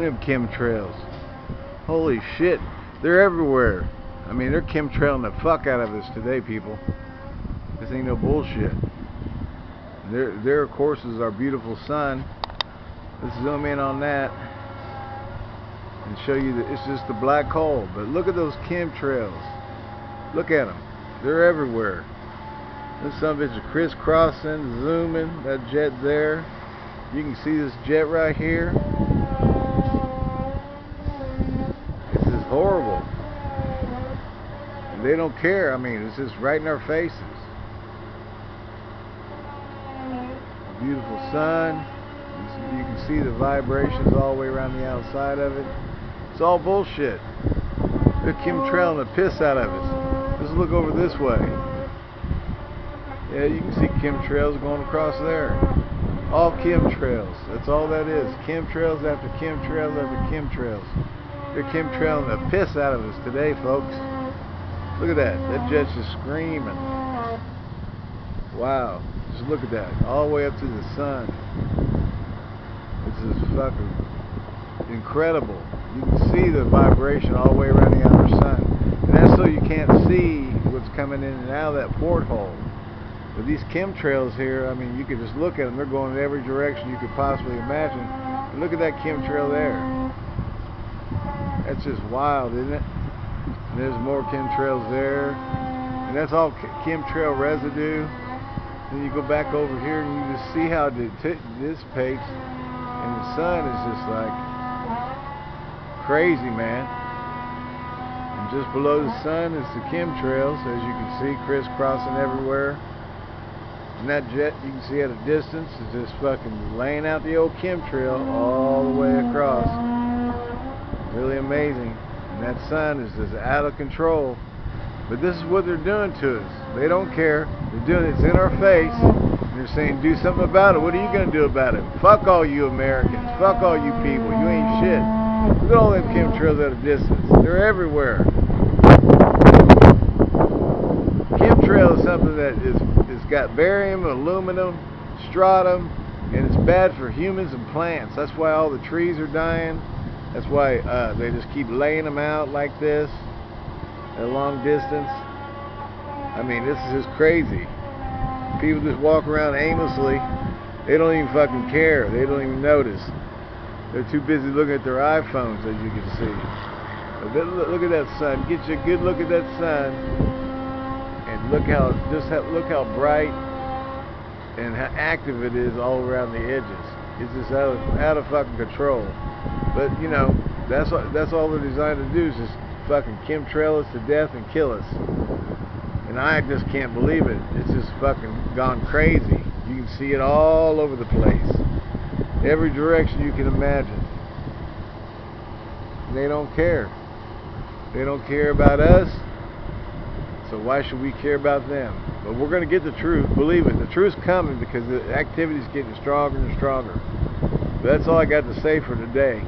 them chemtrails. Holy shit. They're everywhere. I mean, they're chemtrailing the fuck out of us today, people. This ain't no bullshit. There, there of course, is our beautiful sun. Let's zoom in on that and show you that it's just a black hole. But look at those chemtrails. Look at them. They're everywhere. This some of it's crisscrossing, zooming. That jet there. You can see this jet right here. This is horrible. And they don't care. I mean, it's just right in our faces. Beautiful sun. You can see the vibrations all the way around the outside of it. It's all bullshit. They're chemtrailing the piss out of us. Let's look over this way. Yeah, you can see chemtrails going across there. All chemtrails. That's all that is. Chemtrails after chemtrails after chemtrails. They're chemtrailing the piss out of us today, folks. Look at that. That jet's just screaming. Wow. Just look at that. All the way up to the sun. This is fucking incredible. You can see the vibration all the way around the outer sun. And that's so you can't see what's coming in and out of that porthole. But these chemtrails here, I mean, you can just look at them. They're going in every direction you could possibly imagine. And look at that chemtrail there. That's just wild, isn't it? And there's more chemtrails there. And that's all chemtrail residue. Then you go back over here and you just see how it dissipates. And the sun is just like crazy, man. And just below the sun is the chemtrails, as you can see, crisscrossing everywhere. And that jet you can see at a distance is just fucking laying out the old chemtrail all the way across. Really amazing. And that sun is just out of control. But this is what they're doing to us. They don't care. They're doing it. It's in our face. They're saying, do something about it. What are you going to do about it? Fuck all you Americans. Fuck all you people. You ain't shit. Look at all them chemtrails at a distance. They're everywhere. Chemtrail is something that is, is got barium, aluminum, strontium, and it's bad for humans and plants. That's why all the trees are dying. That's why uh, they just keep laying them out like this at a long distance. I mean, this is just crazy. People just walk around aimlessly. They don't even fucking care. They don't even notice. They're too busy looking at their iPhones, as you can see. Look at that sun. Get you a good look at that sun, and look how just how, look how bright and how active it is all around the edges. It's just out of, out of fucking control. But you know, that's that's all they're designed to do is just fucking chemtrail us to death and kill us. And I just can't believe it. It's just fucking gone crazy. You can see it all over the place. Every direction you can imagine. They don't care. They don't care about us. So why should we care about them? But we're going to get the truth. Believe it. The truth's coming because the activity's getting stronger and stronger. But that's all I got to say for today.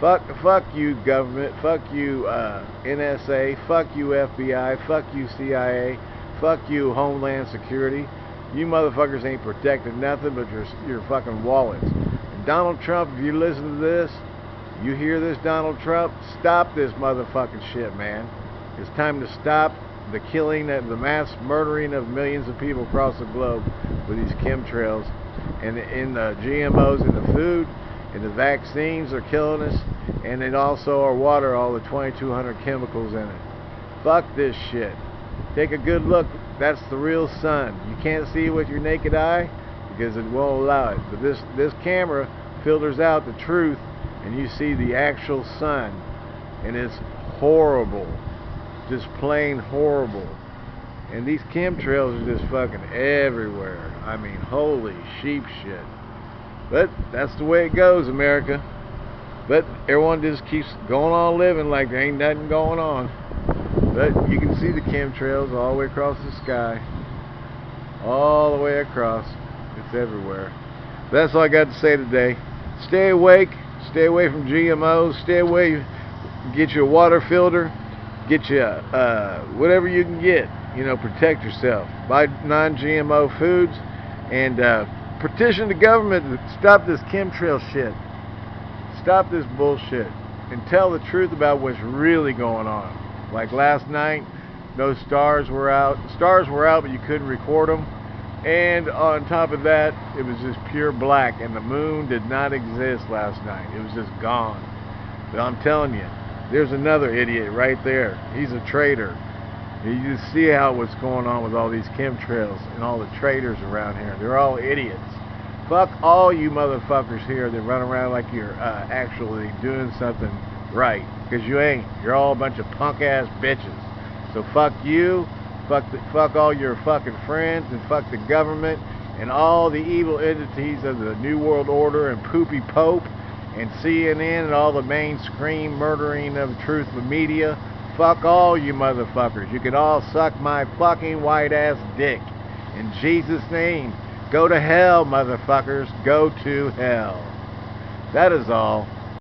Fuck, fuck you, government. Fuck you, uh, NSA. Fuck you, FBI. Fuck you, CIA. Fuck you, Homeland Security. You motherfuckers ain't protecting nothing but your your fucking wallets. And Donald Trump, if you listen to this, you hear this, Donald Trump, stop this motherfucking shit, man. It's time to stop the killing and the mass murdering of millions of people across the globe with these chemtrails and in the GMOs in the food and the vaccines are killing us and then also our water all the 2200 chemicals in it. Fuck this shit. Take a good look. That's the real sun. You can't see it with your naked eye because it won't allow it. But this this camera filters out the truth and you see the actual sun. And it's horrible. Just plain horrible. And these chemtrails are just fucking everywhere. I mean holy sheep shit but that's the way it goes, America. But everyone just keeps going on living like there ain't nothing going on. But you can see the chemtrails all the way across the sky. All the way across. It's everywhere. That's all I got to say today. Stay awake. Stay away from GMOs. Stay away. Get your water filter. Get you uh, whatever you can get. You know, protect yourself. Buy non-GMO foods. And... Uh, petition the government to stop this chemtrail shit. stop this bullshit and tell the truth about what's really going on. Like last night, no stars were out. Stars were out, but you couldn't record them. And on top of that, it was just pure black, and the moon did not exist last night. It was just gone. But I'm telling you, there's another idiot right there. He's a traitor. You just see how what's going on with all these chemtrails and all the traitors around here. They're all idiots. Fuck all you motherfuckers here that run around like you're uh, actually doing something right. Because you ain't. You're all a bunch of punk ass bitches. So fuck you, fuck, the, fuck all your fucking friends, and fuck the government, and all the evil entities of the New World Order, and Poopy Pope, and CNN, and all the mainstream murdering of truth media. Fuck all you motherfuckers. You can all suck my fucking white ass dick. In Jesus' name. Go to hell, motherfuckers. Go to hell. That is all.